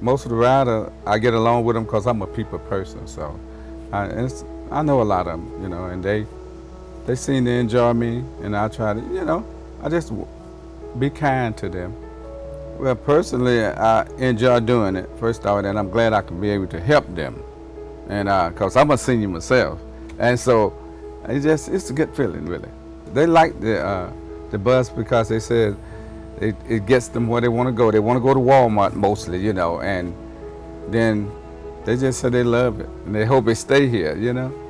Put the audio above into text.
Most of the rider, I get along with them because I'm a people person. So I, I know a lot of them, you know, and they they seem to enjoy me, and I try to, you know, I just be kind to them. Well, personally, I enjoy doing it, first off, and I'm glad I can be able to help them. And because I'm a senior myself. And so it's just, it's a good feeling, really. They like the, uh, the bus because they said it, it gets them where they want to go. They want to go to Walmart mostly, you know, and then they just say they love it and they hope it stay here, you know.